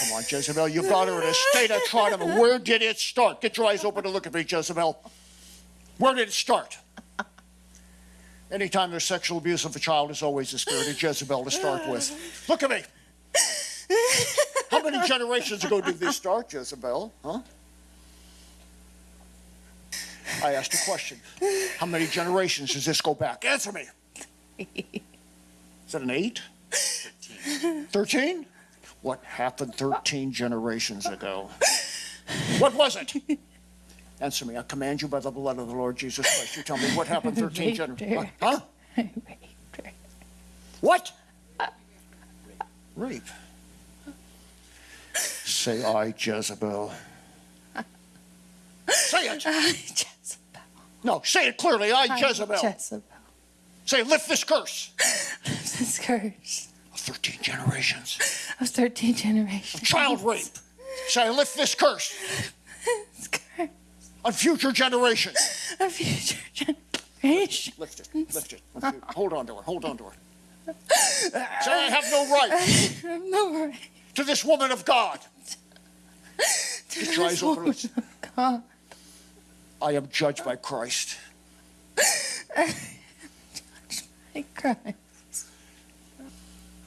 come on, Jezebel. You've got her in a state of trauma. Where did it start? Get your eyes open and look at me, Jezebel. Where did it start? Anytime there's sexual abuse of a child, it's always the spirit of Jezebel to start with. Look at me. How many generations ago did this start, Jezebel? Huh? I asked a question. How many generations does this go back? Answer me. Is that an eight? 13? What happened 13 generations ago? What was it? Answer me. I command you by the blood of the Lord Jesus Christ. You tell me what happened 13 generations. Ago. Huh? What? Rape. Say I, Jezebel. Say it. I, Jezebel. No, say it clearly. I, Jezebel. I, Jezebel. Jezebel. Say, lift this curse. Lift this curse 13 generations. of 13 generations. Child rape. Say, I lift this curse This curse on future generations. of future generations. Lift it. Lift it. Lift it. Hold on to her. Hold on to her. Say, I have no right No right to this woman of God. to Get your eyes this open. of God. I am judged by Christ. I cry.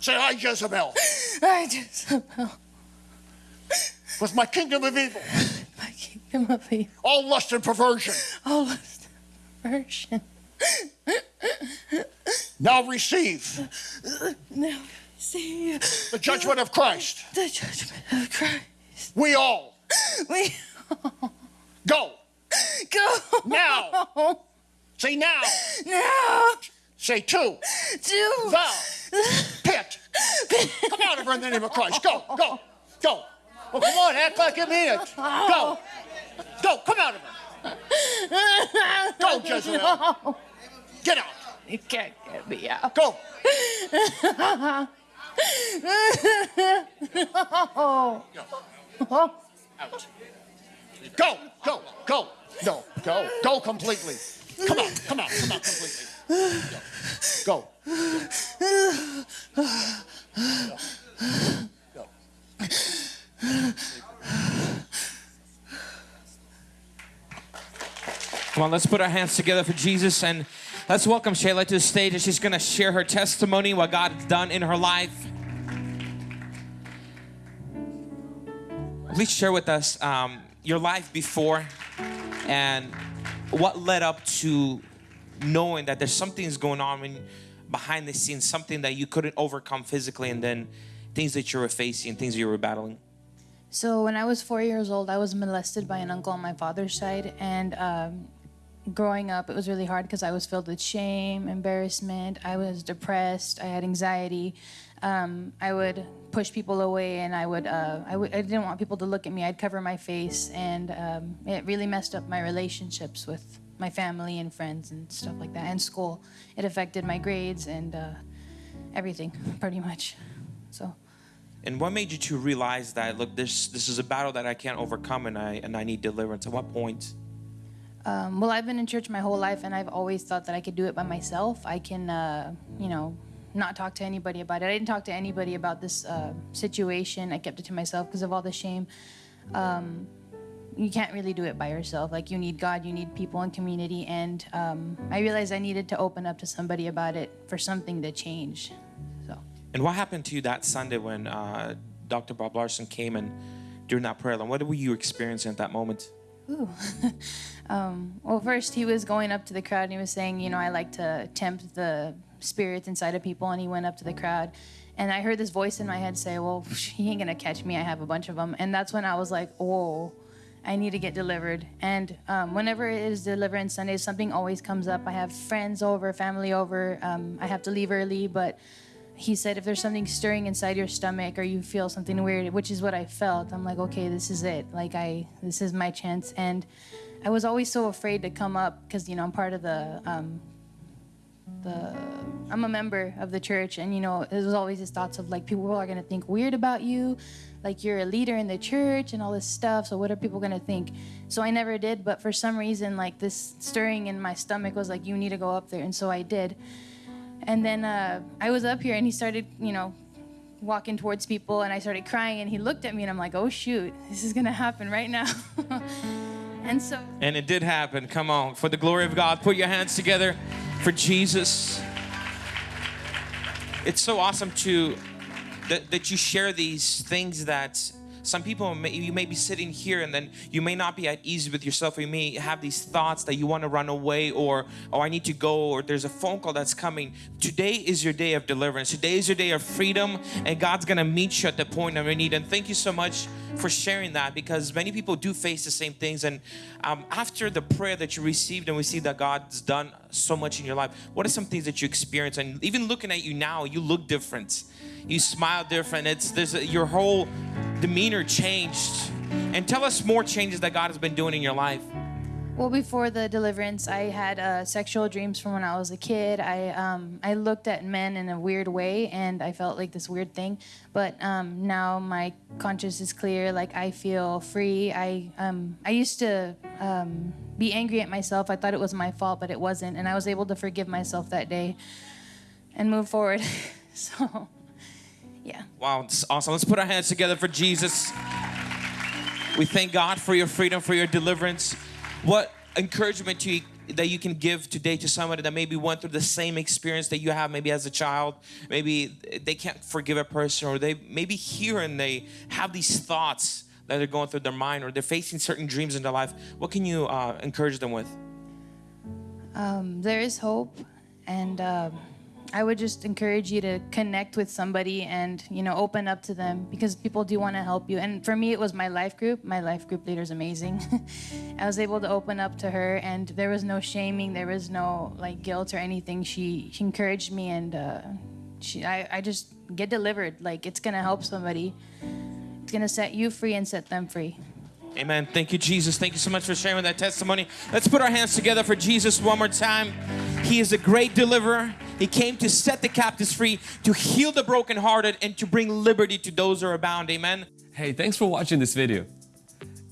Say, I, Jezebel, I Jezebel. with my kingdom of evil, My kingdom of evil. all lust and perversion, All lust and perversion. now receive Now see the judgment of Christ. the judgment of Christ. We all We all. go go now. Say now. now Say to to pit. Come out of her in the name of Christ. Go, go, go. Well, come on, act like you mean it. Go, go, come out of her. Go, Jezebel. Get out. You can't get me out. Go. Oh. Out. Go, go, go. No, go, go completely. Come out, come out, come out completely. Go. Go. Go. Come on, let's put our hands together for Jesus and let's welcome Shayla to the stage and she's going to share her testimony, what God's done in her life. Please share with us um, your life before and what led up to knowing that there's something's going on when, behind the scenes, something that you couldn't overcome physically, and then things that you were facing, things you were battling. So when I was four years old, I was molested by an uncle on my father's side, and um, growing up, it was really hard because I was filled with shame, embarrassment. I was depressed. I had anxiety. Um, I would push people away, and I would uh, I w- I didn't want people to look at me. I'd cover my face, and um, it really messed up my relationships with my family and friends and stuff like that, and school. It affected my grades and uh, everything, pretty much. So. And what made you to realize that look, this this is a battle that I can't overcome, and I and I need deliverance? At what point? Um, well, I've been in church my whole life, and I've always thought that I could do it by myself. I can, uh, you know, not talk to anybody about it. I didn't talk to anybody about this uh, situation. I kept it to myself because of all the shame. Um, you can't really do it by yourself. Like you need God, you need people and community. And um, I realized I needed to open up to somebody about it for something to change. So. And what happened to you that Sunday when uh, Dr. Bob Larson came and during that prayer line? What were you experiencing at that moment? Ooh. um, well, first he was going up to the crowd and he was saying, you know, I like to tempt the spirits inside of people. And he went up to the crowd, and I heard this voice in my head say, "Well, he ain't gonna catch me. I have a bunch of them." And that's when I was like, "Whoa." I need to get delivered. And um, whenever it is Deliverance Sunday, something always comes up. I have friends over, family over. Um, I have to leave early, but he said if there's something stirring inside your stomach or you feel something weird which is what i felt i'm like okay this is it like i this is my chance and i was always so afraid to come up because you know i'm part of the um the i'm a member of the church and you know it was always these thoughts of like people are going to think weird about you like you're a leader in the church and all this stuff so what are people going to think so i never did but for some reason like this stirring in my stomach was like you need to go up there and so i did and then uh, I was up here, and he started, you know, walking towards people and I started crying and he looked at me and I'm like, oh shoot, this is gonna happen right now. and so And it did happen. Come on. For the glory of God, put your hands together for Jesus. It's so awesome to that, that you share these things that some people may, you may be sitting here and then you may not be at ease with yourself you may have these thoughts that you want to run away or oh I need to go or there's a phone call that's coming. Today is your day of deliverance. Today is your day of freedom and God's gonna meet you at the point of your need. And thank you so much for sharing that because many people do face the same things. And um, after the prayer that you received and we see that God's done so much in your life what are some things that you experience? And even looking at you now you look different. You smile different. It's there's a, your whole demeanor changed and tell us more changes that God has been doing in your life Well, before the deliverance, I had uh, sexual dreams from when I was a kid. I um, I looked at men in a weird way, and I felt like this weird thing. But um, now my conscience is clear. Like I feel free. I um, I used to um, be angry at myself. I thought it was my fault, but it wasn't, and I was able to forgive myself that day and move forward. so, yeah. wow it's awesome. Let's put our hands together for Jesus. We thank God for your freedom for your deliverance. What encouragement to you that you can give today to somebody that maybe went through the same experience that you have maybe as a child? Maybe they can't forgive a person or they maybe here and they have these thoughts that are going through their mind or they're facing certain dreams in their life. What can you uh, encourage them with? Um, there is hope, and um, I would just encourage you to connect with somebody and you know open up to them because people do want to help you. And for me, it was my life group. My life group leader is amazing. I was able to open up to her, and there was no shaming, there was no like guilt or anything. She she encouraged me, and uh, she I, I just get delivered. Like it's gonna help somebody. It's gonna set you free and set them free. Amen. Thank you, Jesus. Thank you so much for sharing that testimony. Let's put our hands together for Jesus one more time. He is a great deliverer. He came to set the captives free, to heal the brokenhearted, and to bring liberty to those who are bound. Amen. Hey, thanks for watching this video.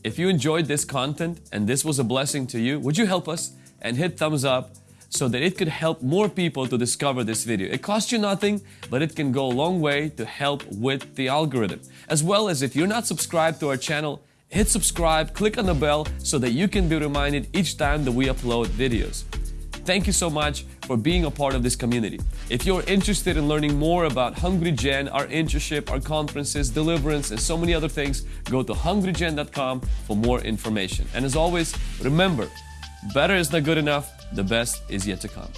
If you enjoyed this content and this was a blessing to you, would you help us and hit thumbs up so that it could help more people to discover this video. It costs you nothing, but it can go a long way to help with the algorithm. As well as if you're not subscribed to our channel, hit subscribe, click on the bell so that you can be reminded each time that we upload videos. Thank you so much for being a part of this community. If you're interested in learning more about Hungry Gen, our internship, our conferences, deliverance, and so many other things, go to hungrygen.com for more information. And as always, remember, better is not good enough, the best is yet to come.